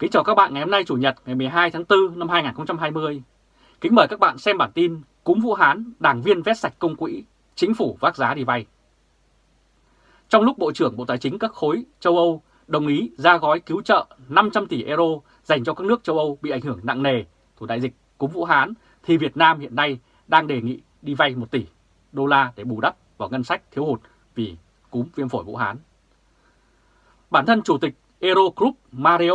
Kính chào các bạn ngày hôm nay Chủ nhật ngày 12 tháng 4 năm 2020. Kính mời các bạn xem bản tin Cúm Vũ Hán, đảng viên vét sạch công quỹ, chính phủ vác giá đi vay. Trong lúc Bộ trưởng Bộ Tài chính các khối châu Âu đồng ý ra gói cứu trợ 500 tỷ euro dành cho các nước châu Âu bị ảnh hưởng nặng nề của đại dịch cúm Vũ Hán, thì Việt Nam hiện nay đang đề nghị đi vay 1 tỷ đô la để bù đắp vào ngân sách thiếu hụt vì cúm viêm phổi Vũ Hán. Bản thân Chủ tịch eurogroup Mario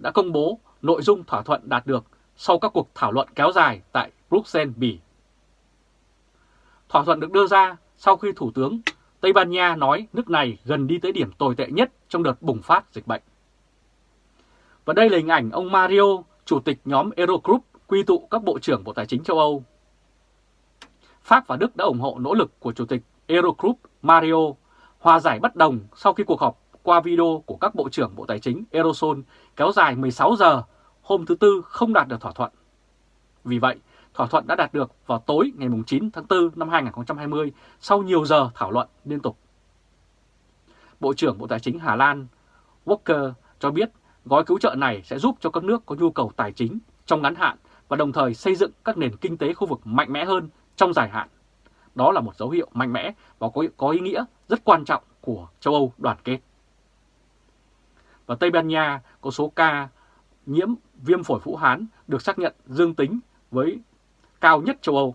đã công bố nội dung thỏa thuận đạt được sau các cuộc thảo luận kéo dài tại Bruxelles, Bỉ. Thỏa thuận được đưa ra sau khi Thủ tướng Tây Ban Nha nói nước này gần đi tới điểm tồi tệ nhất trong đợt bùng phát dịch bệnh. Và đây là hình ảnh ông Mario, chủ tịch nhóm Eurogroup, quy tụ các bộ trưởng Bộ Tài chính châu Âu. Pháp và Đức đã ủng hộ nỗ lực của chủ tịch Eurogroup Mario hòa giải bất đồng sau khi cuộc họp qua video của các bộ trưởng Bộ Tài chính Eurozone kéo dài 16 giờ hôm thứ Tư không đạt được thỏa thuận. Vì vậy, thỏa thuận đã đạt được vào tối ngày 9 tháng 4 năm 2020 sau nhiều giờ thảo luận liên tục. Bộ trưởng Bộ Tài chính Hà Lan Walker cho biết gói cứu trợ này sẽ giúp cho các nước có nhu cầu tài chính trong ngắn hạn và đồng thời xây dựng các nền kinh tế khu vực mạnh mẽ hơn trong dài hạn. Đó là một dấu hiệu mạnh mẽ và có, có ý nghĩa rất quan trọng của châu Âu đoàn kết. Và Tây Ban Nha có số ca nhiễm viêm phổi Vũ Hán được xác nhận dương tính với cao nhất châu Âu.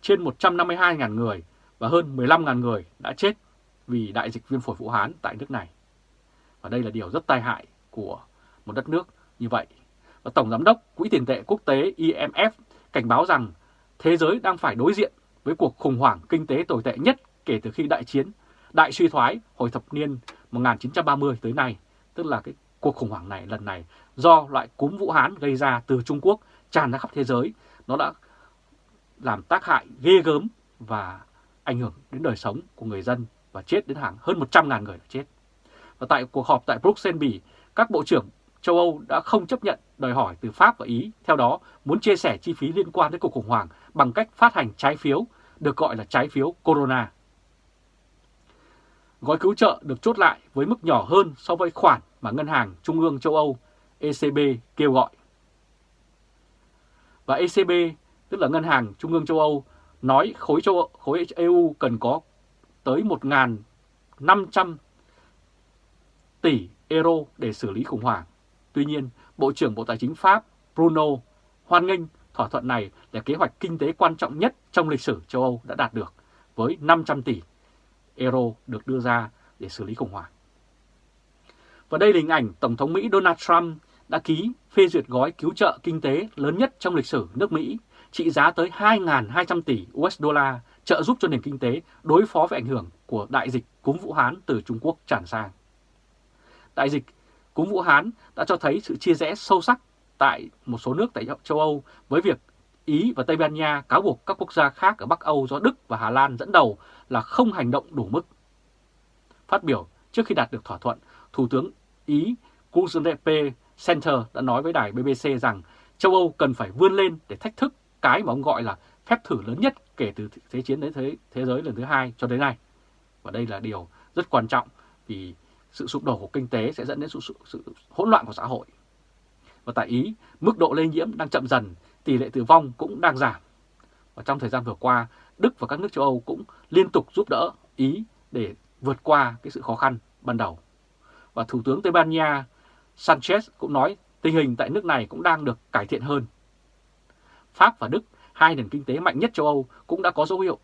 Trên 152.000 người và hơn 15.000 người đã chết vì đại dịch viêm phổi Vũ Hán tại nước này. Và đây là điều rất tai hại của một đất nước như vậy. Và Tổng Giám đốc Quỹ tiền tệ quốc tế IMF cảnh báo rằng thế giới đang phải đối diện với cuộc khủng hoảng kinh tế tồi tệ nhất kể từ khi đại chiến, đại suy thoái hồi thập niên 1930 tới nay, tức là cái cuộc khủng hoảng này lần này do loại cúm Vũ Hán gây ra từ Trung Quốc tràn ra khắp thế giới, nó đã làm tác hại ghê gớm và ảnh hưởng đến đời sống của người dân và chết đến hàng hơn 100.000 người đã chết. Và tại cuộc họp tại Bruxelles, Bỉ, các bộ trưởng châu Âu đã không chấp nhận đòi hỏi từ Pháp và Ý, theo đó muốn chia sẻ chi phí liên quan đến cuộc khủng hoảng bằng cách phát hành trái phiếu, được gọi là trái phiếu Corona. Gói cứu trợ được chốt lại với mức nhỏ hơn so với khoản mà Ngân hàng Trung ương châu Âu ECB kêu gọi. Và ECB, tức là Ngân hàng Trung ương châu Âu, nói khối, châu, khối EU cần có tới 1.500 tỷ euro để xử lý khủng hoảng. Tuy nhiên, Bộ trưởng Bộ Tài chính Pháp Bruno hoan nghênh thỏa thuận này là kế hoạch kinh tế quan trọng nhất trong lịch sử châu Âu đã đạt được với 500 tỷ euro được đưa ra để xử lý khủng hoảng. Và đây là hình ảnh Tổng thống Mỹ Donald Trump đã ký phê duyệt gói cứu trợ kinh tế lớn nhất trong lịch sử nước Mỹ, trị giá tới 2.200 tỷ USD trợ giúp cho nền kinh tế đối phó với ảnh hưởng của đại dịch cúm Vũ Hán từ Trung Quốc tràn sang. Đại dịch cúm Vũ Hán đã cho thấy sự chia rẽ sâu sắc tại một số nước tại châu Âu với việc Ý và Tây Ban Nha cáo buộc các quốc gia khác ở Bắc Âu do Đức và Hà Lan dẫn đầu là không hành động đủ mức. Phát biểu trước khi đạt được thỏa thuận, Thủ tướng Ý Giuseppe Center đã nói với đài BBC rằng châu Âu cần phải vươn lên để thách thức cái mà ông gọi là phép thử lớn nhất kể từ Thế chiến đến thế, thế giới lần thứ hai cho đến nay. Và đây là điều rất quan trọng vì sự sụp đổ của kinh tế sẽ dẫn đến sự, sự, sự hỗn loạn của xã hội. Và tại Ý, mức độ lây nhiễm đang chậm dần, tỷ lệ tử vong cũng đang giảm. Và trong thời gian vừa qua, Đức và các nước châu Âu cũng liên tục giúp đỡ Ý để vượt qua cái sự khó khăn ban đầu. Và Thủ tướng Tây Ban Nha Sanchez cũng nói tình hình tại nước này cũng đang được cải thiện hơn. Pháp và Đức, hai nền kinh tế mạnh nhất châu Âu cũng đã có dấu hiệu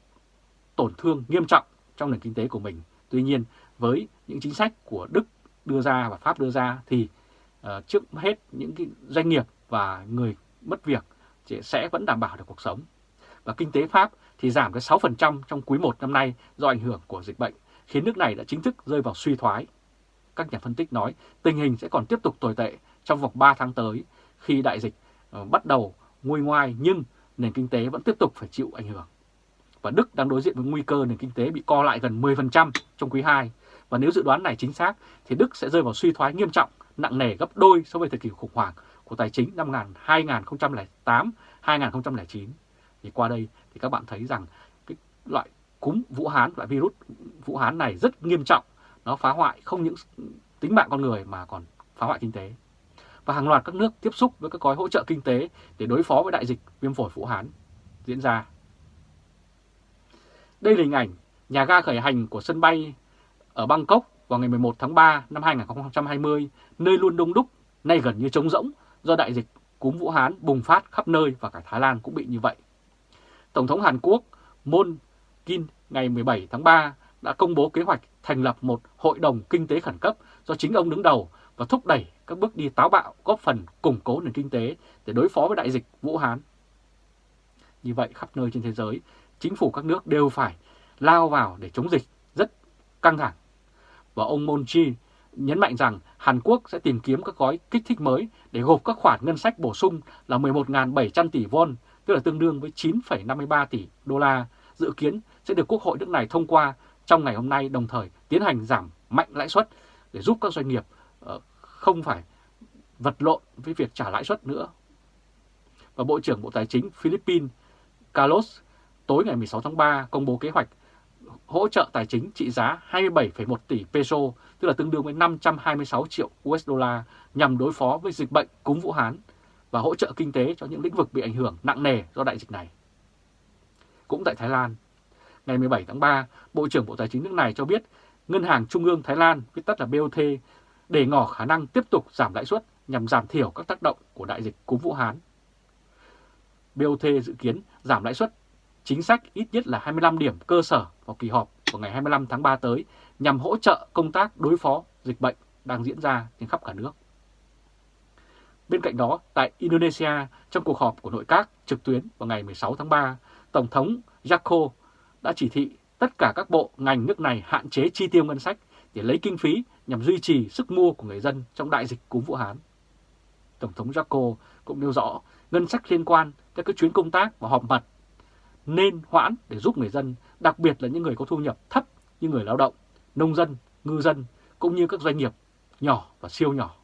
tổn thương nghiêm trọng trong nền kinh tế của mình. Tuy nhiên, với những chính sách của Đức đưa ra và Pháp đưa ra thì uh, trước hết những cái doanh nghiệp và người mất việc sẽ vẫn đảm bảo được cuộc sống. Và kinh tế Pháp thì giảm cái 6% trong quý 1 năm nay do ảnh hưởng của dịch bệnh, khiến nước này đã chính thức rơi vào suy thoái. Các nhà phân tích nói tình hình sẽ còn tiếp tục tồi tệ trong vòng 3 tháng tới khi đại dịch ờ, bắt đầu nguôi ngoai nhưng nền kinh tế vẫn tiếp tục phải chịu ảnh hưởng. Và Đức đang đối diện với nguy cơ nền kinh tế bị co lại gần 10% trong quý 2. Và nếu dự đoán này chính xác thì Đức sẽ rơi vào suy thoái nghiêm trọng, nặng nề gấp đôi so với thời kỳ khủng hoảng của tài chính năm 2008-2009. Thì qua đây thì các bạn thấy rằng cái loại cúm Vũ Hán, loại virus Vũ Hán này rất nghiêm trọng. Nó phá hoại không những tính mạng con người mà còn phá hoại kinh tế. và hàng loạt các nước tiếp xúc với các gói hỗ trợ kinh tế để đối phó với đại dịch viêm phổi Vũ Hán diễn ra. Đây là hình ảnh nhà ga khởi hành của sân bay ở Bangkok vào ngày 11 tháng 3 năm 2020, nơi luôn đông đúc, nay gần như trống rỗng do đại dịch cúm Vũ Hán bùng phát khắp nơi và cả Thái Lan cũng bị như vậy. Tổng thống Hàn Quốc Moon Kin ngày 17 tháng 3 đã công bố kế hoạch thành lập một hội đồng kinh tế khẩn cấp do chính ông đứng đầu và thúc đẩy các bước đi táo bạo góp phần củng cố nền kinh tế để đối phó với đại dịch Vũ Hán. Như vậy khắp nơi trên thế giới, chính phủ các nước đều phải lao vào để chống dịch rất căng thẳng. Và ông Moon Jae nhấn mạnh rằng Hàn Quốc sẽ tìm kiếm các gói kích thích mới để gộp các khoản ngân sách bổ sung là 11.700 tỷ won, tức là tương đương với 9,53 tỷ đô la, dự kiến sẽ được Quốc hội nước này thông qua trong ngày hôm nay đồng thời tiến hành giảm mạnh lãi suất để giúp các doanh nghiệp ờ, không phải vật lộn với việc trả lãi suất nữa. Và Bộ trưởng Bộ Tài chính Philippines Carlos tối ngày 16 tháng 3 công bố kế hoạch hỗ trợ tài chính trị giá 27,1 tỷ peso, tức là tương đương với 526 triệu USD nhằm đối phó với dịch bệnh cúm Vũ Hán và hỗ trợ kinh tế cho những lĩnh vực bị ảnh hưởng nặng nề do đại dịch này. Cũng tại Thái Lan, ngày 17 tháng 3, Bộ trưởng Bộ Tài chính nước này cho biết Ngân hàng Trung ương Thái Lan, viết tắt là BOT, để ngỏ khả năng tiếp tục giảm lãi suất nhằm giảm thiểu các tác động của đại dịch cúm Vũ Hán. BOT dự kiến giảm lãi suất chính sách ít nhất là 25 điểm cơ sở vào kỳ họp vào ngày 25 tháng 3 tới nhằm hỗ trợ công tác đối phó dịch bệnh đang diễn ra trên khắp cả nước. Bên cạnh đó, tại Indonesia, trong cuộc họp của nội các trực tuyến vào ngày 16 tháng 3, Tổng thống Joko đã chỉ thị tất cả các bộ ngành nước này hạn chế chi tiêu ngân sách để lấy kinh phí nhằm duy trì sức mua của người dân trong đại dịch cúm Vũ Hán. Tổng thống Joko cũng nêu rõ ngân sách liên quan tới các chuyến công tác và họp mặt nên hoãn để giúp người dân, đặc biệt là những người có thu nhập thấp như người lao động, nông dân, ngư dân cũng như các doanh nghiệp nhỏ và siêu nhỏ.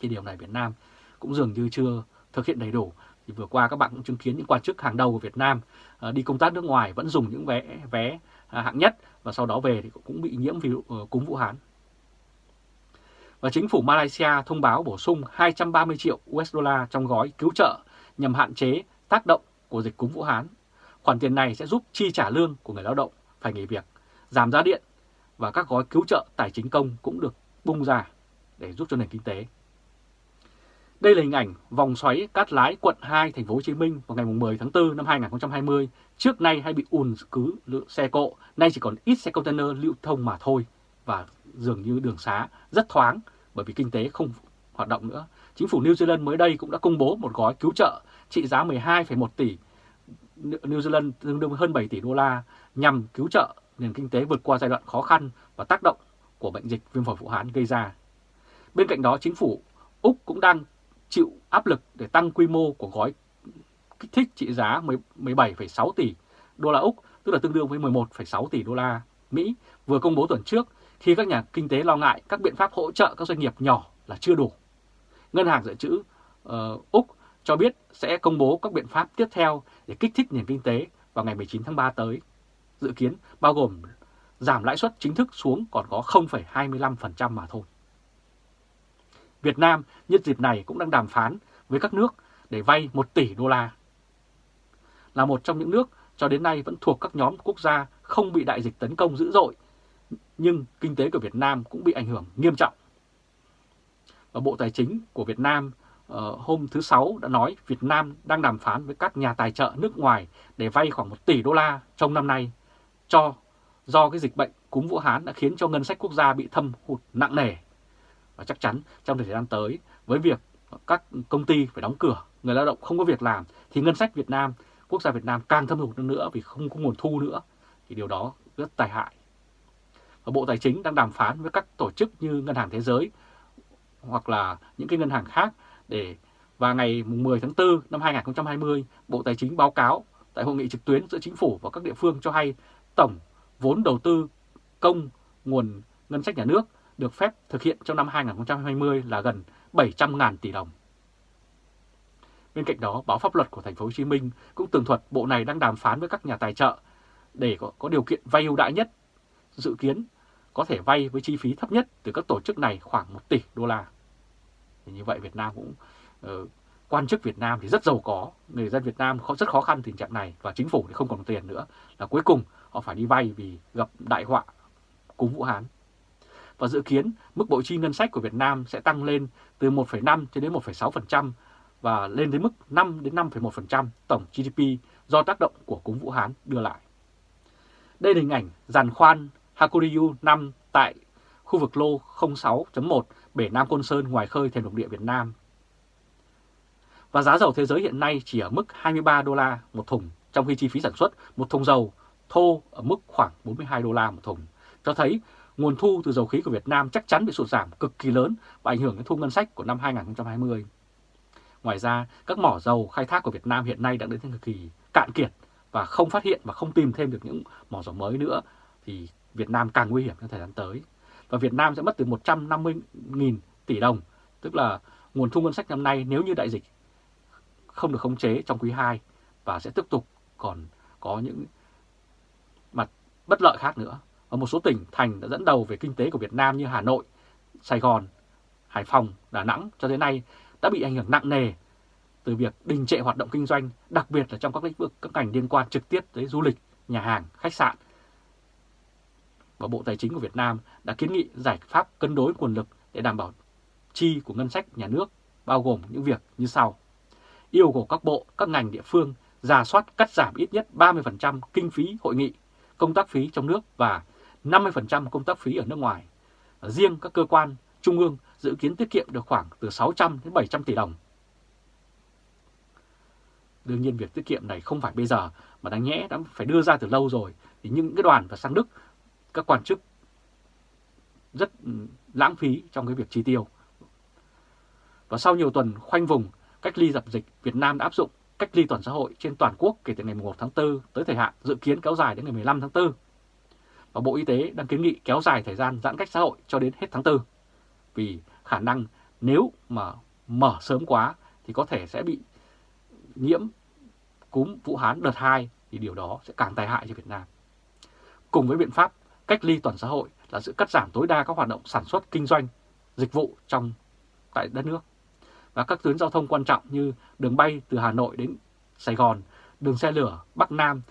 Thì điều này Việt Nam cũng dường như chưa thực hiện đầy đủ. Thì vừa qua các bạn cũng chứng kiến những quan chức hàng đầu của Việt Nam ờ, đi công tác nước ngoài vẫn dùng những vé vé à, hạng nhất và sau đó về thì cũng bị nhiễm virus ờ, cúm Vũ Hán. Và chính phủ Malaysia thông báo bổ sung 230 triệu USD trong gói cứu trợ nhằm hạn chế tác động của dịch cúm Vũ Hán Khoản tiền này sẽ giúp chi trả lương của người lao động phải nghỉ việc, giảm giá điện và các gói cứu trợ tài chính công cũng được bung ra để giúp cho nền kinh tế. Đây là hình ảnh vòng xoáy Cát Lái quận 2 thành phố Hồ Chí Minh vào ngày 10 tháng 4 năm 2020. Trước nay hay bị ùn cứ lượng xe cộ, nay chỉ còn ít xe container lưu thông mà thôi và dường như đường xá rất thoáng bởi vì kinh tế không hoạt động nữa. Chính phủ New Zealand mới đây cũng đã công bố một gói cứu trợ trị giá 12,1 tỷ New Zealand tương đương hơn 7 tỷ đô la nhằm cứu trợ nền kinh tế vượt qua giai đoạn khó khăn và tác động của bệnh dịch viêm phổi Vũ Hán gây ra. Bên cạnh đó, chính phủ Úc cũng đang chịu áp lực để tăng quy mô của gói kích thích trị giá 17,6 tỷ đô la Úc, tức là tương đương với 11,6 tỷ đô la Mỹ, vừa công bố tuần trước khi các nhà kinh tế lo ngại các biện pháp hỗ trợ các doanh nghiệp nhỏ là chưa đủ. Ngân hàng dự trữ uh, Úc cho biết sẽ công bố các biện pháp tiếp theo để kích thích nền kinh tế vào ngày 19 tháng 3 tới. Dự kiến bao gồm giảm lãi suất chính thức xuống còn có 0,25% mà thôi. Việt Nam nhân dịp này cũng đang đàm phán với các nước để vay 1 tỷ đô la. Là một trong những nước cho đến nay vẫn thuộc các nhóm quốc gia không bị đại dịch tấn công dữ dội, nhưng kinh tế của Việt Nam cũng bị ảnh hưởng nghiêm trọng. Và Bộ Tài chính của Việt Nam uh, hôm thứ Sáu đã nói Việt Nam đang đàm phán với các nhà tài trợ nước ngoài để vay khoảng 1 tỷ đô la trong năm nay cho do cái dịch bệnh cúm Vũ Hán đã khiến cho ngân sách quốc gia bị thâm hụt nặng nề. Và chắc chắn trong thời gian tới với việc các công ty phải đóng cửa, người lao động không có việc làm thì ngân sách Việt Nam, quốc gia Việt Nam càng thâm hụt hơn nữa vì không có nguồn thu nữa. Thì điều đó rất tai hại. Và Bộ Tài chính đang đàm phán với các tổ chức như Ngân hàng Thế giới hoặc là những cái ngân hàng khác để và ngày 10 tháng 4 năm 2020, Bộ Tài chính báo cáo tại hội nghị trực tuyến giữa chính phủ và các địa phương cho hay tổng vốn đầu tư công nguồn ngân sách nhà nước được phép thực hiện trong năm 2020 là gần 700.000 tỷ đồng. Bên cạnh đó, báo pháp luật của thành phố Hồ Chí Minh cũng tường thuật bộ này đang đàm phán với các nhà tài trợ để có, có điều kiện vay ưu đãi nhất, dự kiến có thể vay với chi phí thấp nhất từ các tổ chức này khoảng 1 tỷ đô la. Thì như vậy Việt Nam cũng uh, quan chức Việt Nam thì rất giàu có, người dân Việt Nam rất khó khăn tình trạng này và chính phủ thì không còn tiền nữa là cuối cùng họ phải đi vay vì gặp đại họa cúm Vũ Hán. Và dự kiến mức bộ chi ngân sách của Việt Nam sẽ tăng lên từ 1,5 cho đến 1,6% và lên đến mức 5 đến 5,1% tổng GDP do tác động của cúm Vũ Hán đưa lại. Đây là hình ảnh giàn khoan Hakuryu 5 tại khu vực lô 06.1 bể Nam Côn Sơn ngoài khơi thềm lục địa Việt Nam. Và giá dầu thế giới hiện nay chỉ ở mức 23 đô la một thùng, trong khi chi phí sản xuất một thùng dầu thô ở mức khoảng 42 đô la một thùng, cho thấy nguồn thu từ dầu khí của Việt Nam chắc chắn bị sụt giảm cực kỳ lớn và ảnh hưởng đến thu ngân sách của năm 2020. Ngoài ra, các mỏ dầu khai thác của Việt Nam hiện nay đã đến thời kỳ cạn kiệt và không phát hiện và không tìm thêm được những mỏ dầu mới nữa thì Việt Nam càng nguy hiểm trong thời gian tới. Và Việt Nam sẽ mất từ 150.000 tỷ đồng, tức là nguồn thu ngân sách năm nay nếu như đại dịch không được khống chế trong quý 2 và sẽ tiếp tục còn có những mặt bất lợi khác nữa. Ở một số tỉnh, thành đã dẫn đầu về kinh tế của Việt Nam như Hà Nội, Sài Gòn, Hải Phòng, Đà Nẵng cho đến nay đã bị ảnh hưởng nặng nề từ việc đình trệ hoạt động kinh doanh, đặc biệt là trong các lĩnh vực các ngành liên quan trực tiếp tới du lịch, nhà hàng, khách sạn. Và Bộ Tài chính của Việt Nam đã kiến nghị giải pháp cân đối nguồn lực để đảm bảo chi của ngân sách nhà nước, bao gồm những việc như sau. Yêu cầu các bộ, các ngành địa phương giả soát cắt giảm ít nhất 30% kinh phí hội nghị, công tác phí trong nước và 50% công tác phí ở nước ngoài. Riêng các cơ quan trung ương dự kiến tiết kiệm được khoảng từ 600 đến 700 tỷ đồng. Đương nhiên việc tiết kiệm này không phải bây giờ mà đáng nhẽ đã phải đưa ra từ lâu rồi. Thì những cái đoàn và sang Đức, các quan chức rất lãng phí trong cái việc chi tiêu. Và sau nhiều tuần khoanh vùng cách ly dập dịch, Việt Nam đã áp dụng cách ly toàn xã hội trên toàn quốc kể từ ngày 1 tháng 4 tới thời hạn dự kiến kéo dài đến ngày 15 tháng 4. Và Bộ Y tế đang kiến nghị kéo dài thời gian giãn cách xã hội cho đến hết tháng 4. Vì khả năng nếu mà mở sớm quá thì có thể sẽ bị nhiễm cúm Vũ Hán đợt 2 thì điều đó sẽ càng tai hại cho Việt Nam. Cùng với biện pháp cách ly toàn xã hội là sự cắt giảm tối đa các hoạt động sản xuất, kinh doanh, dịch vụ trong tại đất nước. Và các tuyến giao thông quan trọng như đường bay từ Hà Nội đến Sài Gòn, đường xe lửa Bắc Nam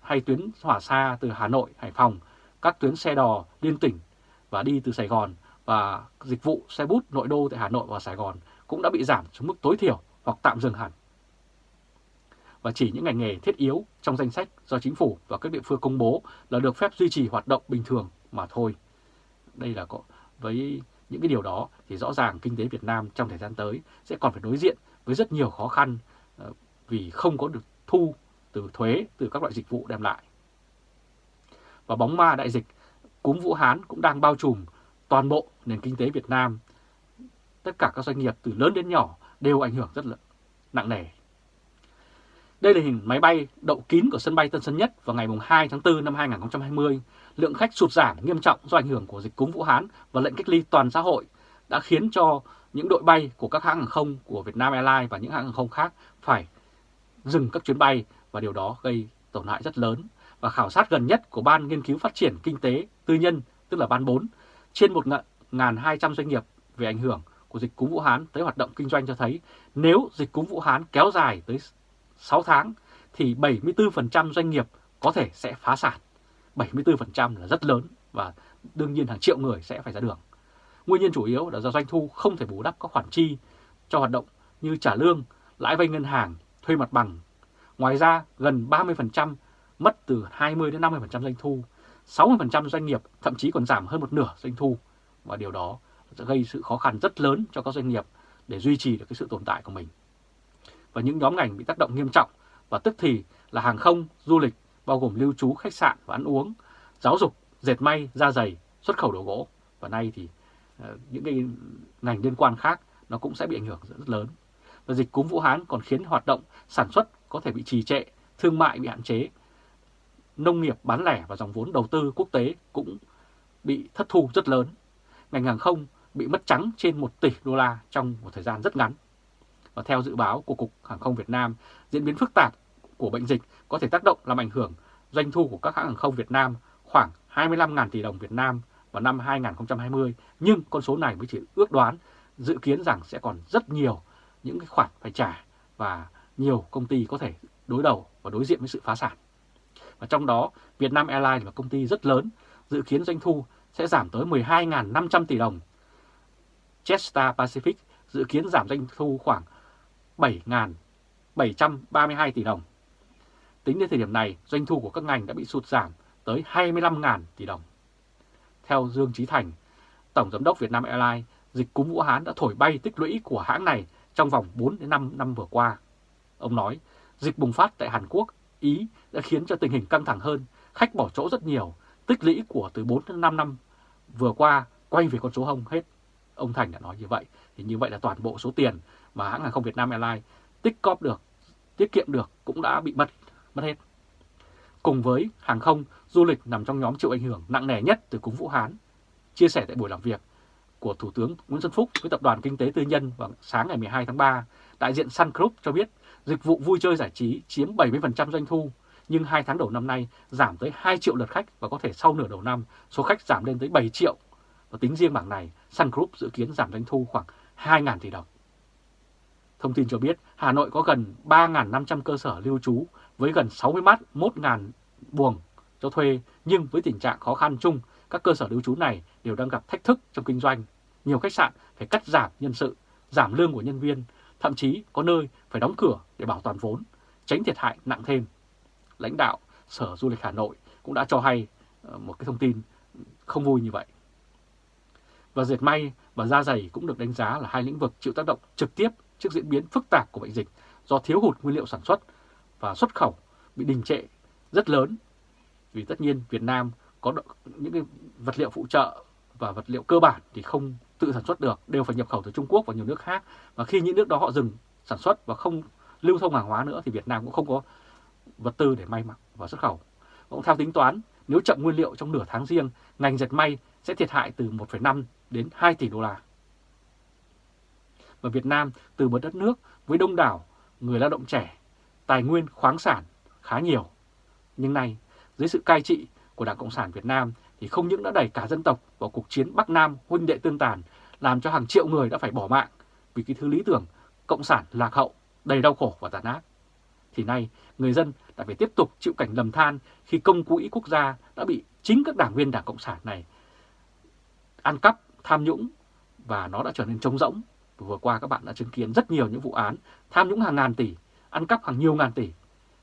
hay tuyến hỏa xa từ Hà Nội, Hải Phòng, các tuyến xe đò liên tỉnh và đi từ Sài Gòn và dịch vụ xe bút nội đô tại Hà Nội và Sài Gòn cũng đã bị giảm xuống mức tối thiểu hoặc tạm dừng hẳn. Và chỉ những ngành nghề thiết yếu trong danh sách do chính phủ và các địa phương công bố là được phép duy trì hoạt động bình thường mà thôi. Đây là có, với những cái điều đó thì rõ ràng kinh tế Việt Nam trong thời gian tới sẽ còn phải đối diện với rất nhiều khó khăn ờ, vì không có được thu từ thuế từ các loại dịch vụ đem lại. Và bóng ma đại dịch, cúm Vũ Hán cũng đang bao trùm toàn bộ nền kinh tế Việt Nam. Tất cả các doanh nghiệp từ lớn đến nhỏ đều ảnh hưởng rất là nặng nề. Đây là hình máy bay đậu kín của sân bay Tân Sơn Nhất vào ngày 2 tháng 4 năm 2020. Lượng khách sụt giảm nghiêm trọng do ảnh hưởng của dịch cúm Vũ Hán và lệnh cách ly toàn xã hội đã khiến cho những đội bay của các hãng hàng không của Vietnam Airlines và những hãng hàng không khác phải dừng các chuyến bay và điều đó gây tổn hại rất lớn. Và khảo sát gần nhất của Ban Nghiên cứu Phát triển Kinh tế Tư nhân, tức là Ban 4, trên 1.200 doanh nghiệp về ảnh hưởng của dịch cúm Vũ Hán tới hoạt động kinh doanh cho thấy nếu dịch cúm Vũ Hán kéo dài tới 6 tháng thì 74% doanh nghiệp có thể sẽ phá sản. 74% là rất lớn và đương nhiên hàng triệu người sẽ phải ra đường. Nguyên nhân chủ yếu là do doanh thu không thể bù đắp các khoản chi cho hoạt động như trả lương, lãi vay ngân hàng, thuê mặt bằng. Ngoài ra, gần 30% mất từ 20 đến 50% doanh thu. 60% doanh nghiệp thậm chí còn giảm hơn một nửa doanh thu và điều đó sẽ gây sự khó khăn rất lớn cho các doanh nghiệp để duy trì được cái sự tồn tại của mình. Và những nhóm ngành bị tác động nghiêm trọng và tức thì là hàng không, du lịch, bao gồm lưu trú, khách sạn và ăn uống, giáo dục, dệt may, da dày, xuất khẩu đồ gỗ. Và nay thì ờ, những cái ngành liên quan khác nó cũng sẽ bị ảnh hưởng rất lớn. Và dịch cúm Vũ Hán còn khiến hoạt động sản xuất có thể bị trì trệ, thương mại bị hạn chế, nông nghiệp bán lẻ và dòng vốn đầu tư quốc tế cũng bị thất thu rất lớn. Ngành hàng không bị mất trắng trên 1 tỷ đô la trong một thời gian rất ngắn. Và theo dự báo của Cục Hàng không Việt Nam, diễn biến phức tạp của bệnh dịch có thể tác động làm ảnh hưởng doanh thu của các hãng hàng không Việt Nam khoảng 25.000 tỷ đồng Việt Nam vào năm 2020, nhưng con số này mới chỉ ước đoán dự kiến rằng sẽ còn rất nhiều những cái khoản phải trả và nhiều công ty có thể đối đầu và đối diện với sự phá sản. Và trong đó Vietnam Airlines là công ty rất lớn, dự kiến doanh thu sẽ giảm tới 12.500 tỷ đồng. Jetstar Pacific dự kiến giảm doanh thu khoảng 7.732 tỷ đồng. Tính đến thời điểm này, doanh thu của các ngành đã bị sụt giảm tới 25.000 tỷ đồng. Theo Dương Trí Thành, Tổng Giám đốc Vietnam Airlines, dịch cúm Vũ Hán đã thổi bay tích lũy của hãng này trong vòng 4 đến 5 năm vừa qua. Ông nói, dịch bùng phát tại Hàn Quốc, Ý đã khiến cho tình hình căng thẳng hơn, khách bỏ chỗ rất nhiều, tích lũy của từ 4 đến 5 năm vừa qua quay về con số hông hết. Ông Thành đã nói như vậy, thì như vậy là toàn bộ số tiền mà hãng hàng không Việt Nam Airlines tích cóp được, tiết kiệm được cũng đã bị mất, mất hết. Cùng với hàng không, du lịch nằm trong nhóm chịu ảnh hưởng nặng nề nhất từ cúm Vũ Hán. Chia sẻ tại buổi làm việc của Thủ tướng Nguyễn Xuân Phúc với Tập đoàn Kinh tế Tư nhân vào sáng ngày 12 tháng 3, đại diện Sun Group cho biết dịch vụ vui chơi giải trí chiếm 70% doanh thu, nhưng 2 tháng đầu năm nay giảm tới 2 triệu lượt khách và có thể sau nửa đầu năm số khách giảm lên tới 7 triệu. Và tính riêng bảng này, Sun Group dự kiến giảm doanh thu khoảng 2.000 tỷ đồng. Thông tin cho biết Hà Nội có gần 3.500 cơ sở lưu trú với gần 61.000 buồng cho thuê, nhưng với tình trạng khó khăn chung, các cơ sở lưu trú này đều đang gặp thách thức trong kinh doanh. Nhiều khách sạn phải cắt giảm nhân sự, giảm lương của nhân viên, thậm chí có nơi phải đóng cửa để bảo toàn vốn, tránh thiệt hại nặng thêm. Lãnh đạo Sở Du lịch Hà Nội cũng đã cho hay ờ, một cái thông tin không vui như vậy. Và dệt may và da dày cũng được đánh giá là hai lĩnh vực chịu tác động trực tiếp trước diễn biến phức tạp của bệnh dịch do thiếu hụt nguyên liệu sản xuất và xuất khẩu bị đình trệ rất lớn. Vì tất nhiên Việt Nam có những cái vật liệu phụ trợ và vật liệu cơ bản thì không tự sản xuất được, đều phải nhập khẩu từ Trung Quốc và nhiều nước khác. Và khi những nước đó họ dừng sản xuất và không lưu thông hàng hóa nữa thì Việt Nam cũng không có vật tư để may mặc và xuất khẩu. Cũng theo tính toán, nếu chậm nguyên liệu trong nửa tháng riêng, ngành dệt may sẽ thiệt hại từ 1,5 đến 2 tỷ đô la. Và Việt Nam từ một đất nước với đông đảo người lao động trẻ, tài nguyên khoáng sản khá nhiều. Nhưng nay, dưới sự cai trị của Đảng Cộng sản Việt Nam thì không những đã đẩy cả dân tộc vào cuộc chiến Bắc Nam huynh đệ tương tàn, làm cho hàng triệu người đã phải bỏ mạng vì cái thứ lý tưởng Cộng sản lạc hậu, đầy đau khổ và tàn ác. Thì nay, người dân đã phải tiếp tục chịu cảnh lầm than khi công quỹ quốc gia đã bị chính các đảng viên Đảng Cộng sản này ăn cắp, tham nhũng và nó đã trở nên trống rỗng. Vừa qua các bạn đã chứng kiến rất nhiều những vụ án tham nhũng hàng ngàn tỷ, ăn cắp hàng nhiều ngàn tỷ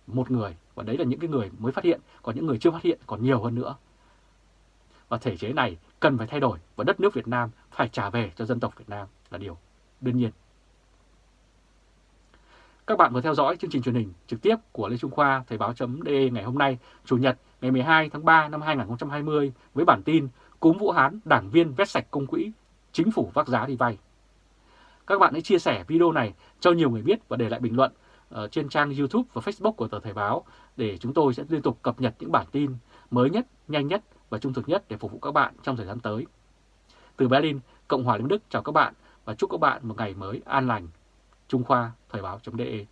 một người và đấy là những cái người mới phát hiện, còn những người chưa phát hiện còn nhiều hơn nữa. Và thể chế này cần phải thay đổi và đất nước Việt Nam phải trả về cho dân tộc Việt Nam là điều đương nhiên. Các bạn vừa theo dõi chương trình truyền hình trực tiếp của Lê Trung Khoa Thời báo.de ngày hôm nay, Chủ nhật ngày 12 tháng 3 năm 2020 với bản tin Cúm Vũ Hán, đảng viên vét sạch công quỹ, chính phủ vác giá đi vay. Các bạn hãy chia sẻ video này cho nhiều người biết và để lại bình luận ở trên trang YouTube và Facebook của tờ Thời báo để chúng tôi sẽ liên tục cập nhật những bản tin mới nhất, nhanh nhất và trung thực nhất để phục vụ các bạn trong thời gian tới. Từ Berlin, Cộng hòa Liên Đức chào các bạn và chúc các bạn một ngày mới an lành. Trung Khoa Thời báo.de